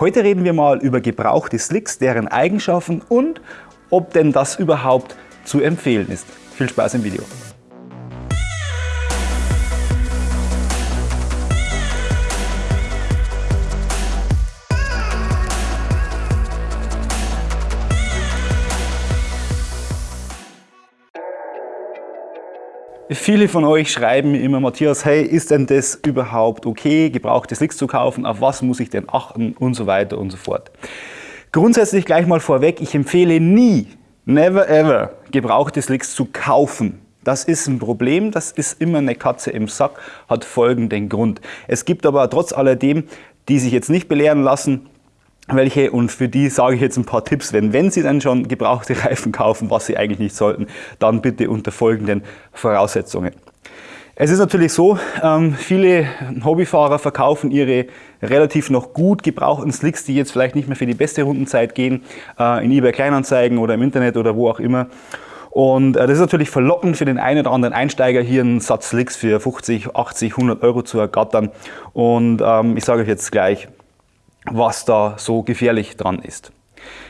Heute reden wir mal über gebrauchte Slicks, deren Eigenschaften und ob denn das überhaupt zu empfehlen ist. Viel Spaß im Video. Viele von euch schreiben mir immer, Matthias, hey, ist denn das überhaupt okay, gebrauchte Slicks zu kaufen? Auf was muss ich denn achten? Und so weiter und so fort. Grundsätzlich gleich mal vorweg, ich empfehle nie, never ever, gebrauchte Slicks zu kaufen. Das ist ein Problem, das ist immer eine Katze im Sack, hat folgenden Grund. Es gibt aber trotz alledem, die sich jetzt nicht belehren lassen, welche und für die sage ich jetzt ein paar Tipps, wenn, wenn Sie dann schon gebrauchte Reifen kaufen, was Sie eigentlich nicht sollten, dann bitte unter folgenden Voraussetzungen. Es ist natürlich so, ähm, viele Hobbyfahrer verkaufen ihre relativ noch gut gebrauchten Slicks, die jetzt vielleicht nicht mehr für die beste Rundenzeit gehen, äh, in eBay Kleinanzeigen oder im Internet oder wo auch immer. Und äh, das ist natürlich verlockend für den einen oder anderen Einsteiger, hier einen Satz Slicks für 50, 80, 100 Euro zu ergattern. Und ähm, ich sage euch jetzt gleich, was da so gefährlich dran ist.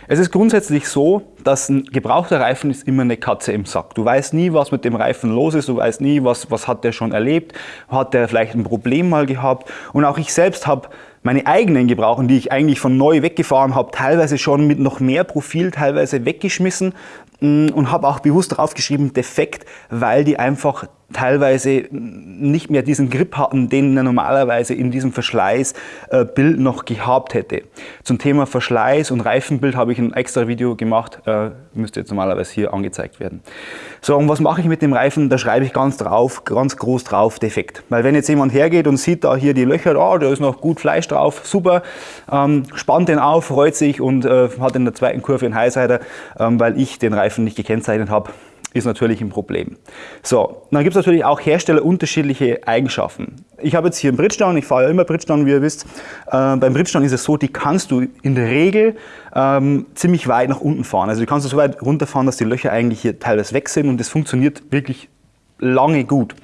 Es ist grundsätzlich so, dass ein gebrauchter Reifen ist immer eine Katze im Sack. Du weißt nie, was mit dem Reifen los ist, du weißt nie, was, was hat der schon erlebt, hat der vielleicht ein Problem mal gehabt. Und auch ich selbst habe meine eigenen Gebrauchen, die ich eigentlich von neu weggefahren habe, teilweise schon mit noch mehr Profil teilweise weggeschmissen mm, und habe auch bewusst draufgeschrieben defekt, weil die einfach teilweise nicht mehr diesen Grip hatten, den er normalerweise in diesem Verschleißbild noch gehabt hätte. Zum Thema Verschleiß und Reifenbild habe ich ein extra Video gemacht, müsste jetzt normalerweise hier angezeigt werden. So, und was mache ich mit dem Reifen? Da schreibe ich ganz drauf, ganz groß drauf, defekt. Weil wenn jetzt jemand hergeht und sieht da hier die Löcher, oh, da ist noch gut Fleisch drauf, super, ähm, spannt den auf, freut sich und äh, hat in der zweiten Kurve einen Highsider, ähm, weil ich den Reifen nicht gekennzeichnet habe, ist natürlich ein Problem. So, dann gibt es natürlich auch Hersteller unterschiedliche Eigenschaften. Ich habe jetzt hier einen Bridgestone, ich fahre ja immer Bridgestone, wie ihr wisst. Äh, beim Bridgestone ist es so, die kannst du in der Regel ähm, ziemlich weit nach unten fahren. Also die kannst du so weit runterfahren, dass die Löcher eigentlich hier teilweise weg sind und das funktioniert wirklich lange gut.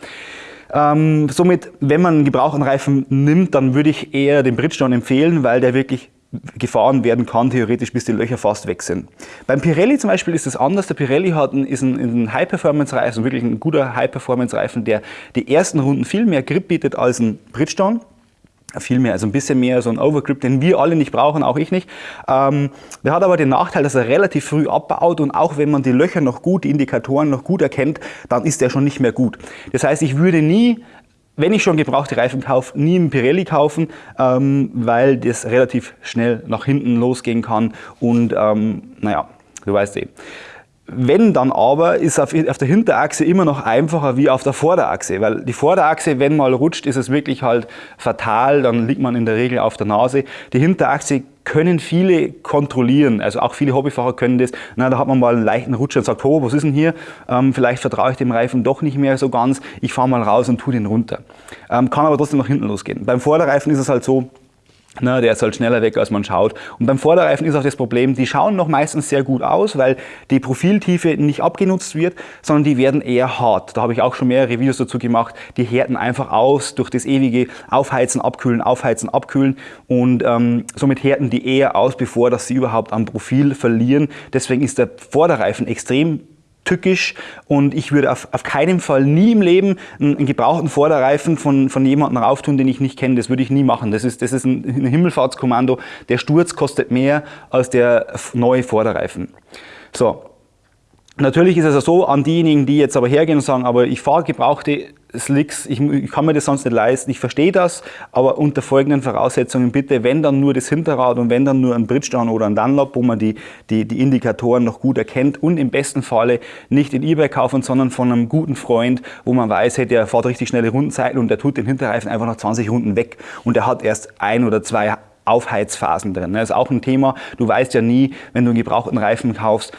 Ähm, somit, wenn man einen gebrauchten Reifen nimmt, dann würde ich eher den Bridgestone empfehlen, weil der wirklich gefahren werden kann, theoretisch bis die Löcher fast weg sind. Beim Pirelli zum Beispiel ist es anders. Der Pirelli hat einen, ist ein, ein High-Performance-Reifen, wirklich ein guter High-Performance-Reifen, der die ersten Runden viel mehr Grip bietet als ein Bridgestone viel mehr, also ein bisschen mehr so ein Overgrip, den wir alle nicht brauchen, auch ich nicht. Ähm, der hat aber den Nachteil, dass er relativ früh abbaut und auch wenn man die Löcher noch gut, die Indikatoren noch gut erkennt, dann ist der schon nicht mehr gut. Das heißt, ich würde nie wenn ich schon gebrauchte Reifen kaufe, nie einen Pirelli kaufen, ähm, weil das relativ schnell nach hinten losgehen kann und ähm, naja, du weißt eh. Wenn dann aber, ist auf, auf, der Hinterachse immer noch einfacher wie auf der Vorderachse, weil die Vorderachse, wenn mal rutscht, ist es wirklich halt fatal, dann liegt man in der Regel auf der Nase. Die Hinterachse können viele kontrollieren, also auch viele Hobbyfahrer können das. Na, da hat man mal einen leichten Rutscher und sagt, oh, was ist denn hier? Ähm, vielleicht vertraue ich dem Reifen doch nicht mehr so ganz, ich fahre mal raus und tue den runter. Ähm, kann aber trotzdem nach hinten losgehen. Beim Vorderreifen ist es halt so, na, der ist halt schneller weg, als man schaut. Und beim Vorderreifen ist auch das Problem, die schauen noch meistens sehr gut aus, weil die Profiltiefe nicht abgenutzt wird, sondern die werden eher hart. Da habe ich auch schon mehrere Videos dazu gemacht. Die härten einfach aus durch das ewige Aufheizen, Abkühlen, Aufheizen, Abkühlen und ähm, somit härten die eher aus, bevor dass sie überhaupt am Profil verlieren. Deswegen ist der Vorderreifen extrem tückisch und ich würde auf, auf keinen Fall nie im Leben einen, einen gebrauchten Vorderreifen von, von jemandem rauftun, den ich nicht kenne. Das würde ich nie machen. Das ist, das ist ein, ein Himmelfahrtskommando. Der Sturz kostet mehr als der neue Vorderreifen. So, Natürlich ist es so, an diejenigen, die jetzt aber hergehen und sagen, aber ich fahre gebrauchte Slicks, ich, ich, kann mir das sonst nicht leisten, ich verstehe das, aber unter folgenden Voraussetzungen bitte, wenn dann nur das Hinterrad und wenn dann nur ein Bridgestone oder ein Dunlop, wo man die, die, die Indikatoren noch gut erkennt und im besten Falle nicht in Ebay kaufen, sondern von einem guten Freund, wo man weiß, hey, der fährt richtig schnelle Rundenzeiten und der tut den Hinterreifen einfach nach 20 Runden weg und der hat erst ein oder zwei Aufheizphasen drin. Das ist auch ein Thema, du weißt ja nie, wenn du einen gebrauchten Reifen kaufst,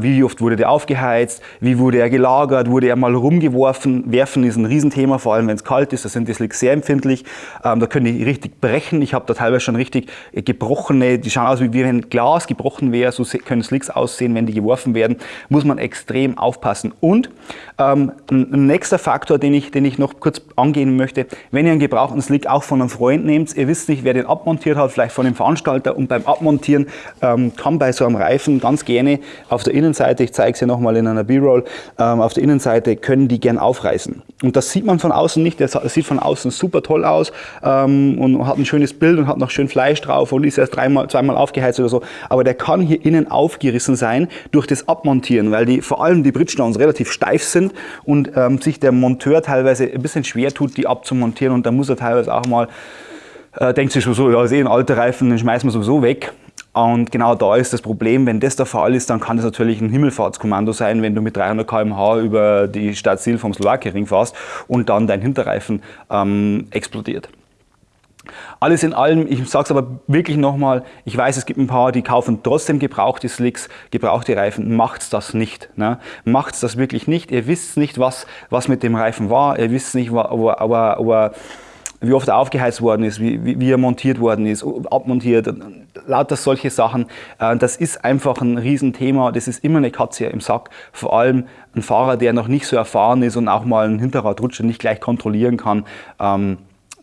wie oft wurde der aufgeheizt? Wie wurde er gelagert? Wurde er mal rumgeworfen? Werfen ist ein Riesenthema, vor allem wenn es kalt ist. Da sind die Slicks sehr empfindlich. Ähm, da können die richtig brechen. Ich habe da teilweise schon richtig gebrochene, die schauen aus wie wenn Glas gebrochen wäre. So können Slicks aussehen, wenn die geworfen werden. Muss man extrem aufpassen. Und ähm, ein nächster Faktor, den ich, den ich noch kurz angehen möchte, wenn ihr einen gebrauchten Slick auch von einem Freund nehmt, ihr wisst nicht, wer den abmontiert hat, vielleicht von dem Veranstalter und beim Abmontieren ähm, kann bei so einem Reifen ganz gerne auf der Innenseite, ich zeige es hier nochmal in einer B-Roll, ähm, auf der Innenseite können die gern aufreißen. Und das sieht man von außen nicht, der sieht von außen super toll aus ähm, und hat ein schönes Bild und hat noch schön Fleisch drauf und ist erst dreimal, zweimal aufgeheizt oder so, aber der kann hier innen aufgerissen sein durch das Abmontieren, weil die, vor allem die Bridgestones relativ steif sind und ähm, sich der Monteur teilweise ein bisschen schwer tut, die abzumontieren und da muss er teilweise auch mal, äh, denkt sich schon so, ja, ist eh ein alter Reifen, den schmeißen wir sowieso weg. Und genau da ist das Problem, wenn das der Fall ist, dann kann das natürlich ein Himmelfahrtskommando sein, wenn du mit 300 km/h über die Stadt Ziel vom Slowakei-Ring fährst und dann dein Hinterreifen ähm, explodiert. Alles in allem, ich sage es aber wirklich nochmal, ich weiß, es gibt ein paar, die kaufen trotzdem gebrauchte Slicks, gebrauchte Reifen, macht's das nicht. Ne? Macht's das wirklich nicht. Ihr wisst nicht, was, was mit dem Reifen war, ihr wisst nicht, ob er, ob er wie oft er aufgeheizt worden ist, wie, wie, wie, er montiert worden ist, abmontiert, lauter solche Sachen. Äh, das ist einfach ein Riesenthema. Das ist immer eine Katze im Sack. Vor allem ein Fahrer, der noch nicht so erfahren ist und auch mal einen Hinterradrutscher nicht gleich kontrollieren kann.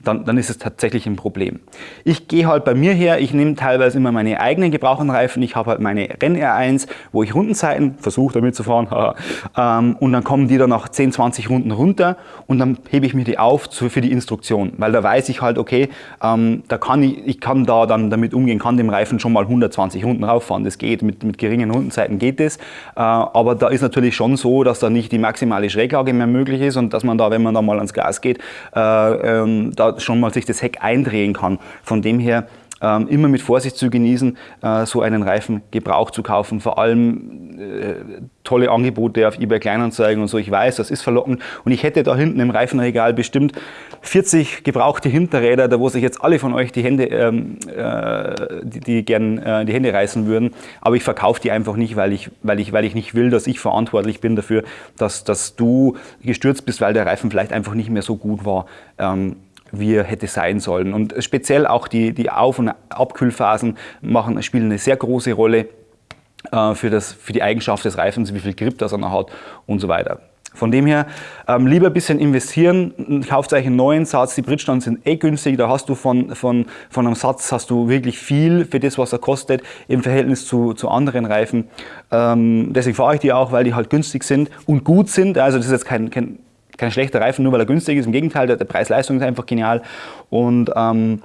Dann, dann ist es tatsächlich ein Problem. Ich gehe halt bei mir her, ich nehme teilweise immer meine eigenen gebrauchten Reifen, ich habe halt meine Renn R1, wo ich Rundenzeiten versuche damit zu fahren, ähm, und dann kommen die dann nach 10, 20 Runden runter und dann hebe ich mir die auf für die Instruktion, weil da weiß ich halt, okay, ähm, da kann ich, ich kann da dann damit umgehen, kann dem Reifen schon mal 120 Runden rauffahren, das geht, mit, mit geringen Rundenzeiten geht das, äh, aber da ist natürlich schon so, dass da nicht die maximale Schräglage mehr möglich ist und dass man da, wenn man da mal ans Gas geht, äh, ähm, da schon mal sich das Heck eindrehen kann. Von dem her ähm, immer mit Vorsicht zu genießen, äh, so einen Reifen gebraucht zu kaufen. Vor allem äh, tolle Angebote auf eBay Kleinanzeigen und so. Ich weiß, das ist verlockend. Und ich hätte da hinten im Reifenregal bestimmt 40 gebrauchte Hinterräder, da wo sich jetzt alle von euch die Hände, ähm, äh, die, die gern äh, die Hände reißen würden. Aber ich verkaufe die einfach nicht, weil ich, weil, ich, weil ich nicht will, dass ich verantwortlich bin dafür, dass, dass du gestürzt bist, weil der Reifen vielleicht einfach nicht mehr so gut war. Ähm, wie er hätte sein sollen. Und speziell auch die, die Auf- und Abkühlphasen machen, spielen eine sehr große Rolle äh, für, das, für die Eigenschaft des Reifens, wie viel Grip das an der hat und so weiter. Von dem her ähm, lieber ein bisschen investieren, kauft euch einen neuen Satz, die Bridgestones sind eh günstig, da hast du von, von, von einem Satz hast du wirklich viel für das, was er kostet im Verhältnis zu, zu anderen Reifen. Ähm, deswegen fahre ich die auch, weil die halt günstig sind und gut sind, also das ist jetzt kein, kein kein schlechter Reifen, nur weil er günstig ist. Im Gegenteil, der, der Preis-Leistung ist einfach genial. Und ähm,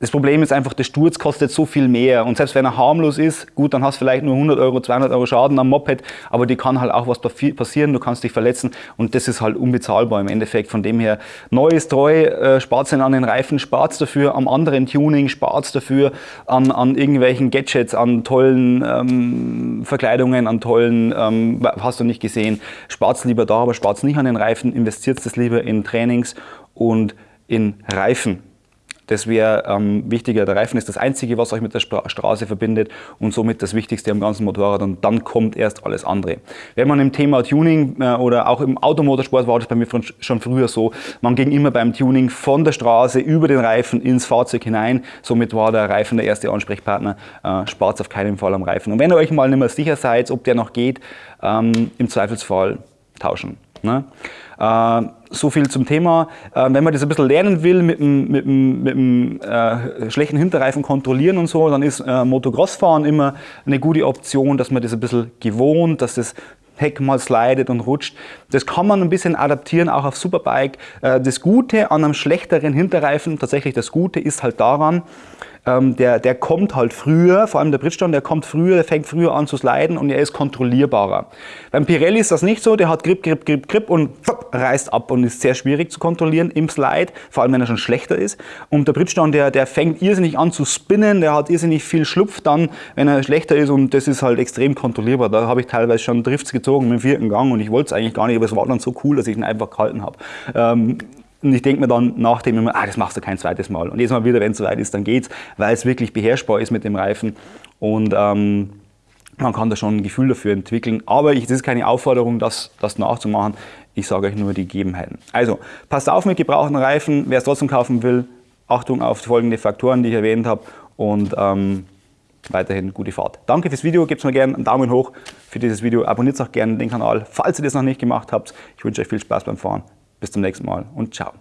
das Problem ist einfach, der Sturz kostet so viel mehr und selbst wenn er harmlos ist, gut, dann hast du vielleicht nur 100 Euro, 200 Euro Schaden am Moped, aber die kann halt auch was passieren, du kannst dich verletzen und das ist halt unbezahlbar im Endeffekt. Von dem her, neu ist treu, äh, spart an den Reifen, spart dafür am anderen Tuning, spart dafür an, an irgendwelchen Gadgets, an tollen ähm, Verkleidungen, an tollen, ähm, hast du nicht gesehen, spart lieber da, aber spart nicht an den Reifen, investiert es lieber in Trainings und in Reifen. Das wäre ähm, wichtiger. Der Reifen ist das Einzige, was euch mit der Straße verbindet und somit das Wichtigste am ganzen Motorrad und dann kommt erst alles andere. Wenn man im Thema Tuning äh, oder auch im Automotorsport war das bei mir schon früher so, man ging immer beim Tuning von der Straße über den Reifen ins Fahrzeug hinein. Somit war der Reifen der erste Ansprechpartner. Äh, Spart auf keinen Fall am Reifen. Und wenn ihr euch mal nicht mehr sicher seid, ob der noch geht, ähm, im Zweifelsfall tauschen. Ne? Äh, so viel zum Thema. Äh, wenn man das ein bisschen lernen will, mit dem, mit dem, mit dem äh, schlechten Hinterreifen kontrollieren und so, dann ist äh, Motocross-Fahren immer eine gute Option, dass man das ein bisschen gewohnt, dass das Heck mal slidet und rutscht. Das kann man ein bisschen adaptieren, auch auf Superbike. Äh, das Gute an einem schlechteren Hinterreifen, tatsächlich das Gute ist halt daran, ähm, der, der kommt halt früher, vor allem der Bridgestone, der kommt früher, der fängt früher an zu sliden und er ist kontrollierbarer. Beim Pirelli ist das nicht so, der hat Grip, Grip, Grip, Grip und pfupp, reißt ab und ist sehr schwierig zu kontrollieren im Slide, vor allem wenn er schon schlechter ist. Und der Bridgestone, der, der fängt irrsinnig an zu spinnen, der hat irrsinnig viel Schlupf dann, wenn er schlechter ist und das ist halt extrem kontrollierbar. Da habe ich teilweise schon Drifts gezogen mit dem vierten Gang und ich wollte es eigentlich gar nicht, aber es war dann so cool, dass ich ihn einfach gehalten habe. Ähm, und ich denke mir dann nach dem immer, ah, das machst du kein zweites Mal. Und jedes Mal wieder, wenn es soweit ist, dann geht's, weil es wirklich beherrschbar ist mit dem Reifen. Und ähm, man kann da schon ein Gefühl dafür entwickeln, aber das ist keine Aufforderung, das, das nachzumachen. Ich sage euch nur die Gegebenheiten. Also, passt auf mit gebrauchten Reifen. Wer es trotzdem kaufen will, Achtung auf folgende Faktoren, die ich erwähnt habe und ähm, weiterhin gute Fahrt. Danke fürs Video, gebt mir gerne einen Daumen hoch für dieses Video, abonniert auch gerne den Kanal, falls ihr das noch nicht gemacht habt. Ich wünsche euch viel Spaß beim Fahren. Bis zum nächsten Mal und ciao.